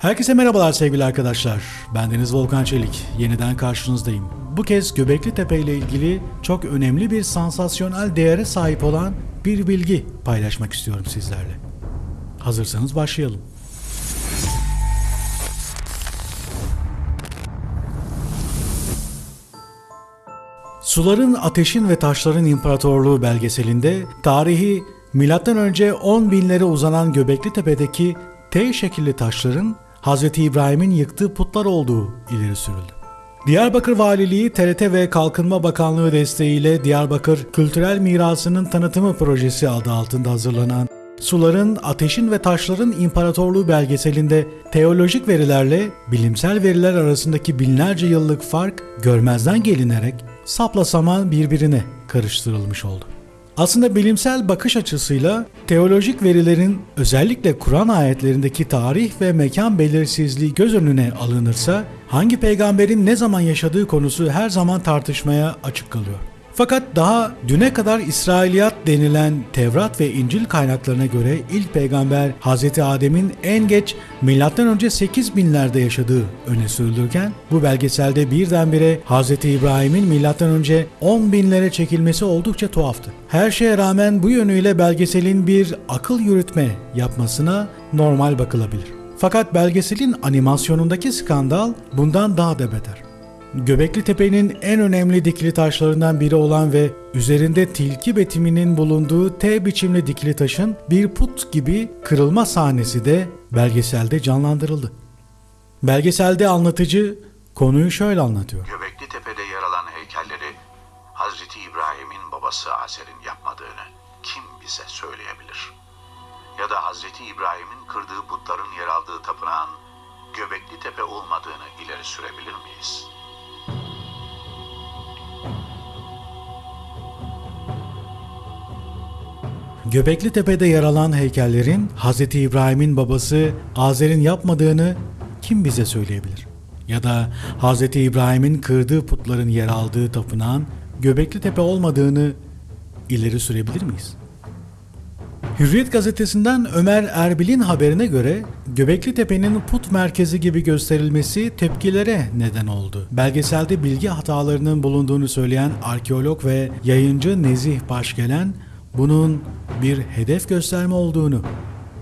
Herkese merhabalar sevgili arkadaşlar. Ben Deniz Volkan Çelik. Yeniden karşınızdayım. Bu kez Göbekli Tepe ile ilgili çok önemli bir sansasyonel değere sahip olan bir bilgi paylaşmak istiyorum sizlerle. Hazırsanız başlayalım. Suların, Ateşin ve Taşların İmparatorluğu belgeselinde tarihi M.Ö. 10 binlere uzanan Göbekli Tepe'deki T şekilli taşların Hz. İbrahim'in yıktığı putlar olduğu ileri sürüldü. Diyarbakır Valiliği, TRT ve Kalkınma Bakanlığı desteğiyle Diyarbakır Kültürel Mirasının Tanıtımı Projesi adı altında hazırlanan Suların, Ateşin ve Taşların İmparatorluğu belgeselinde teolojik verilerle bilimsel veriler arasındaki binlerce yıllık fark görmezden gelinerek sapla saman birbirine karıştırılmış oldu. Aslında bilimsel bakış açısıyla teolojik verilerin özellikle Kur'an ayetlerindeki tarih ve mekan belirsizliği göz önüne alınırsa hangi peygamberin ne zaman yaşadığı konusu her zaman tartışmaya açık kalıyor. Fakat daha düne kadar İsrailiyat denilen Tevrat ve İncil kaynaklarına göre ilk peygamber Hz. Adem'in en geç M.Ö. 8000'lerde yaşadığı öne sürülürken bu belgeselde birdenbire Hz. İbrahim'in M.Ö. 10 binlere çekilmesi oldukça tuhaftı. Her şeye rağmen bu yönüyle belgeselin bir akıl yürütme yapmasına normal bakılabilir. Fakat belgeselin animasyonundaki skandal bundan daha da beter. Göbekli Tepe'nin en önemli dikili taşlarından biri olan ve üzerinde tilki betiminin bulunduğu T biçimli dikili taşın bir put gibi kırılma sahnesi de belgeselde canlandırıldı. Belgeselde anlatıcı konuyu şöyle anlatıyor. Göbekli Tepe'de yer alan heykelleri Hazreti İbrahim'in babası Azer'in yapmadığını kim bize söyleyebilir? Ya da Hazreti İbrahim'in kırdığı putların yer aldığı tapınağın Göbekli Tepe olmadığını ileri sürebilir miyiz? Göbekli Tepe'de yer alan heykellerin Hz. İbrahim'in babası Azer'in yapmadığını kim bize söyleyebilir? Ya da Hz. İbrahim'in kırdığı putların yer aldığı tapınağın Göbekli Tepe olmadığını ileri sürebilir miyiz? Hürriyet gazetesinden Ömer Erbil'in haberine göre Göbekli Tepe'nin put merkezi gibi gösterilmesi tepkilere neden oldu. Belgeselde bilgi hatalarının bulunduğunu söyleyen arkeolog ve yayıncı Nezih Başgelen bunun bir hedef gösterme olduğunu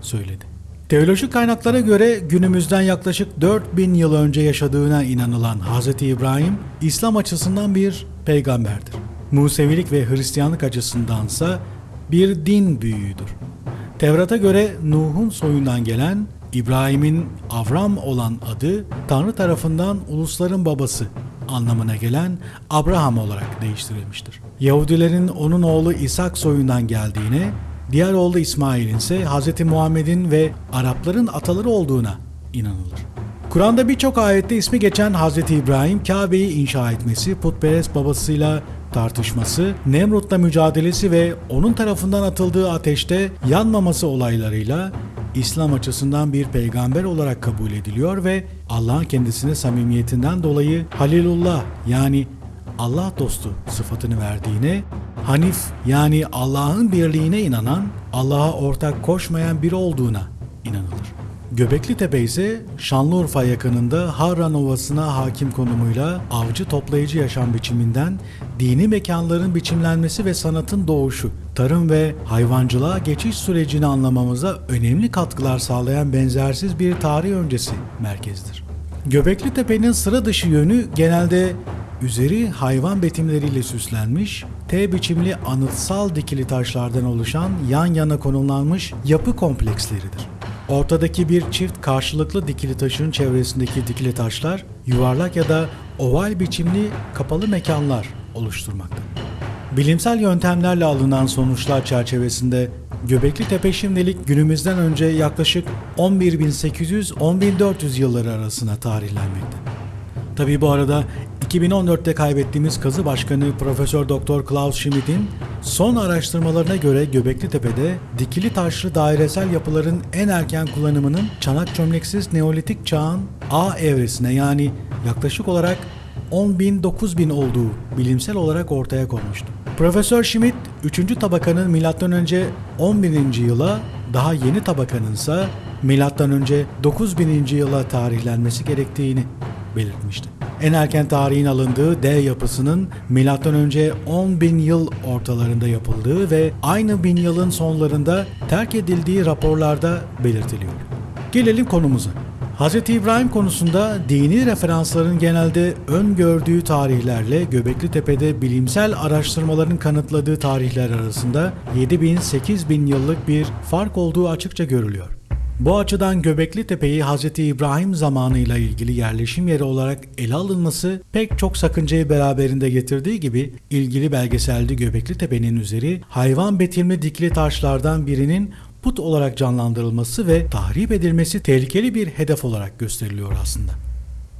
söyledi. Teolojik kaynaklara göre günümüzden yaklaşık 4000 yıl önce yaşadığına inanılan Hz. İbrahim, İslam açısından bir peygamberdir. Musevilik ve Hristiyanlık açısındansa bir din büyüğüdür. Tevrat'a göre Nuh'un soyundan gelen İbrahim'in Avram olan adı Tanrı tarafından ulusların babası anlamına gelen Abraham olarak değiştirilmiştir. Yahudilerin onun oğlu İshak soyundan geldiğine, diğer oğlu İsmail'in ise Hz. Muhammed'in ve Arapların ataları olduğuna inanılır. Kur'an'da birçok ayette ismi geçen Hz. İbrahim Kabe'yi inşa etmesi, putperest babasıyla tartışması, Nemrut'la mücadelesi ve onun tarafından atıldığı ateşte yanmaması olaylarıyla İslam açısından bir peygamber olarak kabul ediliyor ve Allah'ın kendisine samimiyetinden dolayı Halilullah yani Allah dostu sıfatını verdiğine, Hanif yani Allah'ın birliğine inanan, Allah'a ortak koşmayan biri olduğuna inanılır. Göbekli Tepe ise Şanlıurfa yakınında Harran Ovası'na hakim konumuyla avcı toplayıcı yaşam biçiminden dini mekanların biçimlenmesi ve sanatın doğuşu, tarım ve hayvancılığa geçiş sürecini anlamamıza önemli katkılar sağlayan benzersiz bir tarih öncesi merkezdir. Göbekli Tepe'nin sıra dışı yönü genelde üzeri hayvan betimleriyle süslenmiş, T biçimli anıtsal dikili taşlardan oluşan yan yana konumlanmış yapı kompleksleridir. Ortadaki bir çift karşılıklı dikili taşın çevresindeki dikili taşlar yuvarlak ya da oval biçimli kapalı mekanlar oluşturmakta. Bilimsel yöntemlerle alınan sonuçlar çerçevesinde Göbekli Tepe şimdilik günümüzden önce yaklaşık 11.800-10.400 yılları arasına tarihlenmekte. Tabi bu arada 2014'te kaybettiğimiz kazı başkanı Profesör Doktor Klaus Schmidt'in son araştırmalarına göre Göbekli Tepe'de dikili taşlı dairesel yapıların en erken kullanımının çanak çömleksiz Neolitik çağın A evresine yani yaklaşık olarak 10.000-9.000 olduğu bilimsel olarak ortaya konmuştu. Profesör Schmidt 3. tabakanın M.Ö. 11. yıla daha yeni tabakanın ise M.Ö. 9000. yıla tarihlenmesi gerektiğini belirtmişti. En erken tarihin alındığı D yapısının M.Ö. 10.000 yıl ortalarında yapıldığı ve aynı bin yılın sonlarında terk edildiği raporlarda belirtiliyor. Gelelim konumuza. Hz. İbrahim konusunda dini referansların genelde öngördüğü tarihlerle Göbekli Tepe'de bilimsel araştırmaların kanıtladığı tarihler arasında 7000-8000 yıllık bir fark olduğu açıkça görülüyor. Bu açıdan Göbekli Tepe'yi Hz. İbrahim zamanıyla ilgili yerleşim yeri olarak ele alınması pek çok sakıncayı beraberinde getirdiği gibi ilgili belgeselde Göbekli Tepe'nin üzeri hayvan betimli dikili taşlardan birinin put olarak canlandırılması ve tahrip edilmesi tehlikeli bir hedef olarak gösteriliyor aslında.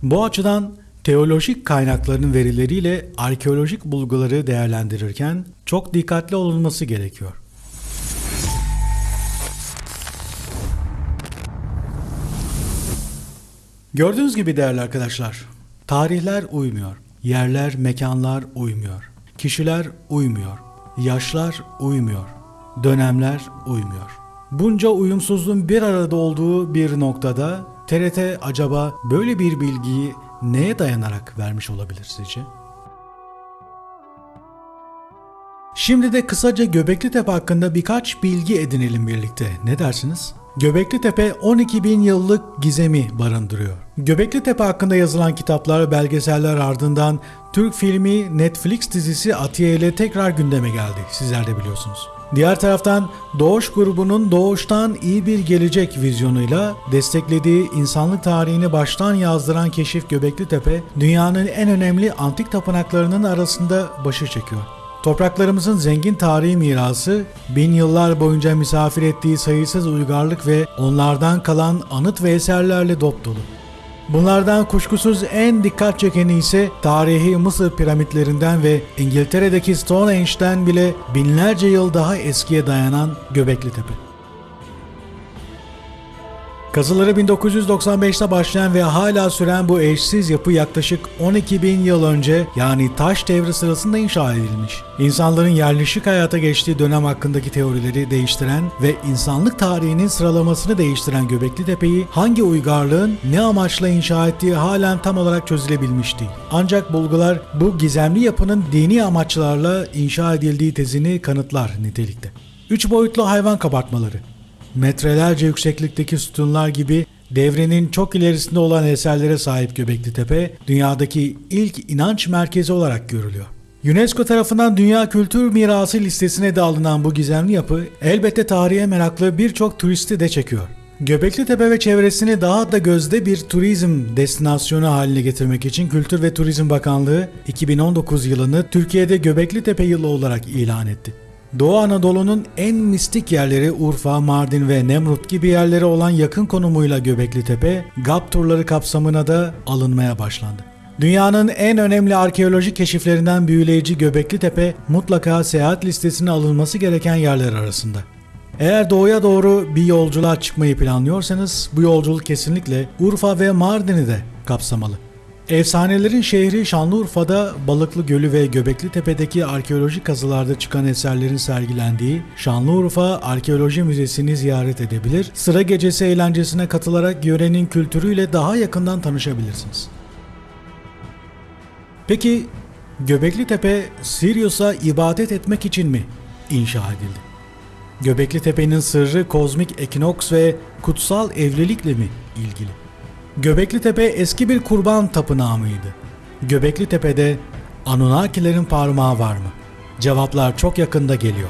Bu açıdan teolojik kaynakların verileriyle arkeolojik bulguları değerlendirirken çok dikkatli olunması gerekiyor. Gördüğünüz gibi değerli arkadaşlar, tarihler uymuyor, yerler, mekanlar uymuyor, kişiler uymuyor, yaşlar uymuyor, dönemler uymuyor. Bunca uyumsuzluğun bir arada olduğu bir noktada TRT acaba böyle bir bilgiyi neye dayanarak vermiş olabilir sizce? Şimdi de kısaca Göbekli Tepe hakkında birkaç bilgi edinelim birlikte. Ne dersiniz? Göbekli Tepe 12 bin yıllık gizemi barındırıyor. Göbekli Tepe hakkında yazılan kitaplar, belgeseller ardından Türk filmi Netflix dizisi Atiye ile tekrar gündeme geldi. Sizler de biliyorsunuz. Diğer taraftan Doğuş grubunun Doğuştan iyi bir gelecek vizyonuyla desteklediği insanlık tarihini baştan yazdıran keşif Göbekli Tepe, dünyanın en önemli antik tapınaklarının arasında başı çekiyor. Topraklarımızın zengin tarihi mirası, bin yıllar boyunca misafir ettiği sayısız uygarlık ve onlardan kalan anıt ve eserlerle dop dolu. Bunlardan kuşkusuz en dikkat çekeni ise tarihi Mısır piramitlerinden ve İngiltere'deki Stonehenge'den bile binlerce yıl daha eskiye dayanan Göbekli Tepe. Kazıları 1995'te başlayan ve hala süren bu eşsiz yapı yaklaşık 12 bin yıl önce yani taş devri sırasında inşa edilmiş. İnsanların yerleşik hayata geçtiği dönem hakkındaki teorileri değiştiren ve insanlık tarihinin sıralamasını değiştiren Göbekli Tepe'yi hangi uygarlığın ne amaçla inşa ettiği halen tam olarak çözülebilmiş değil. Ancak bulgular bu gizemli yapının dini amaçlarla inşa edildiği tezini kanıtlar nitelikte. Üç boyutlu hayvan kabartmaları metrelerce yükseklikteki sütunlar gibi devrenin çok ilerisinde olan eserlere sahip Göbekli Tepe, dünyadaki ilk inanç merkezi olarak görülüyor. UNESCO tarafından Dünya Kültür Mirası listesine de alınan bu gizemli yapı elbette tarihe meraklı birçok turisti de çekiyor. Göbekli Tepe ve çevresini daha da gözde bir turizm destinasyonu haline getirmek için Kültür ve Turizm Bakanlığı 2019 yılını Türkiye'de Göbekli Tepe yılı olarak ilan etti. Doğu Anadolu'nun en mistik yerleri Urfa, Mardin ve Nemrut gibi yerlere olan yakın konumuyla Göbekli Tepe, GAP turları kapsamına da alınmaya başlandı. Dünyanın en önemli arkeolojik keşiflerinden büyüleyici Göbekli Tepe mutlaka seyahat listesine alınması gereken yerler arasında. Eğer doğuya doğru bir yolculuğa çıkmayı planlıyorsanız bu yolculuk kesinlikle Urfa ve Mardin'i de kapsamalı. Efsanelerin şehri Şanlıurfa'da Balıklı Gölü ve Göbekli Tepe'deki arkeolojik kazılarda çıkan eserlerin sergilendiği Şanlıurfa Arkeoloji Müzesi'ni ziyaret edebilir, sıra gecesi eğlencesine katılarak yörenin kültürüyle daha yakından tanışabilirsiniz. Peki Göbekli Tepe Sirius'a ibadet etmek için mi inşa edildi? Göbekli Tepe'nin sırrı kozmik ekinoks ve kutsal evlilikle mi ilgili? Göbekli Tepe eski bir kurban tapınağı mıydı? Göbekli Tepe'de Anunnakilerin parmağı var mı? Cevaplar çok yakında geliyor.